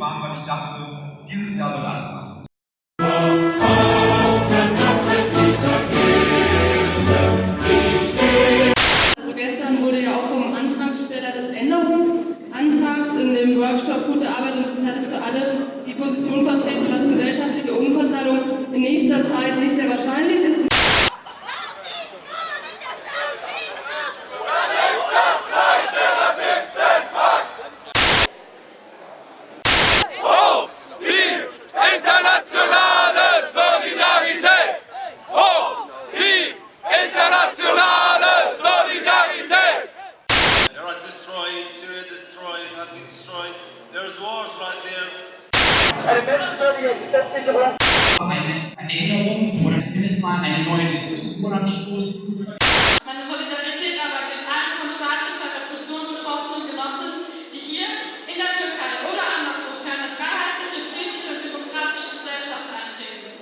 fahren, weil ich dachte, dieses Jahr wird alles anders. Also gestern wurde ja auch vom Antragsteller des Änderungsantrags in dem Workshop Gute Arbeit und Soziales für alle die Position vertreten, Wars right there. eine Veränderung oder zumindest mal eine neue Diskussion anstoßen. Meine Solidarität aber gilt allen von staatlicher Repression betroffenen Genossen, die hier in der Türkei oder anderswo für eine freiheitliche, friedliche und demokratische Gesellschaft eintreten.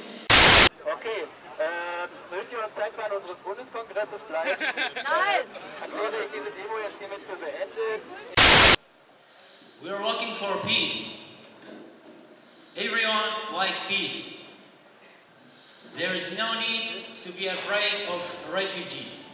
Okay, äh, mögt ihr uns Zeitplan unseres Bundeskongresses bleiben? Nein! We are looking for peace. Everyone like peace. There is no need to be afraid of refugees.